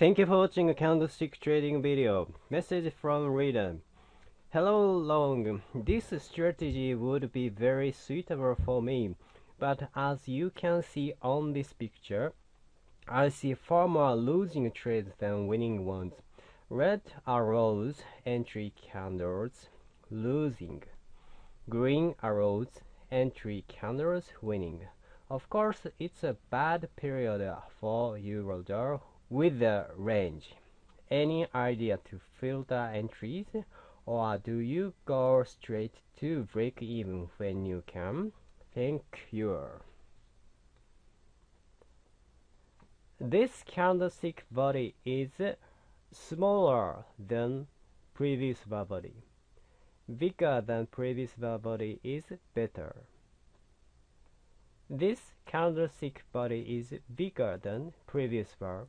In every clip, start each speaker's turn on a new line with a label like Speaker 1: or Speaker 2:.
Speaker 1: Thank you for watching a candlestick trading video. Message from reader. Hello Long, this strategy would be very suitable for me, but as you can see on this picture, I see far more losing trades than winning ones. Red arrows, entry candles, losing. Green arrows, entry candles, winning. Of course, it's a bad period for Eurodollar with the range. Any idea to filter entries or do you go straight to break even when you can? Thank you. This candlestick body is smaller than previous body. Bigger than previous body is better. This candlestick body is bigger than previous bar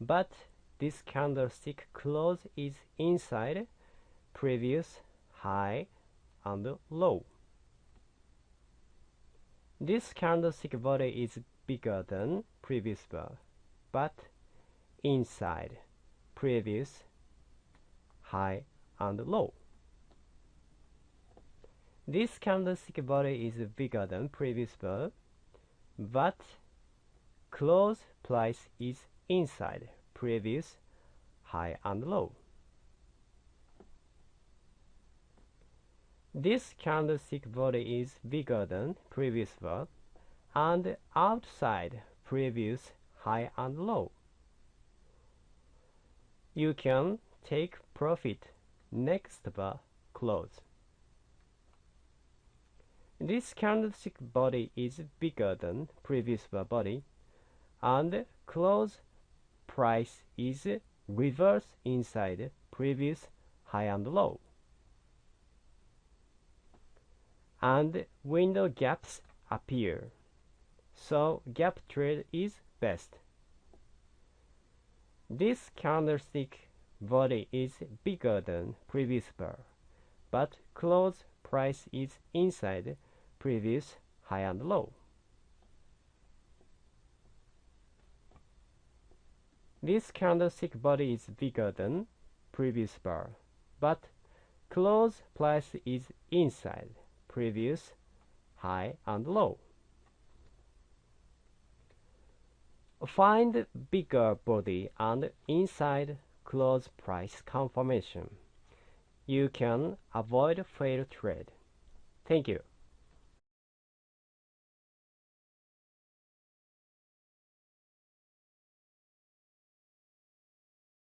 Speaker 1: but this candlestick close is inside previous high and low. This candlestick body is bigger than previous bar, but inside previous high and low. This candlestick body is bigger than previous bar, but close price is inside previous high and low. This candlestick body is bigger than previous bar and outside previous high and low. You can take profit next bar close. This candlestick body is bigger than previous bar body and close price is reverse inside previous high and low. And window gaps appear. So gap trade is best. This candlestick body is bigger than previous bar, but close price is inside previous high and low. This candlestick body is bigger than previous bar, but close price is inside previous high and low. Find bigger body and inside close price confirmation. You can avoid fair trade. Thank you.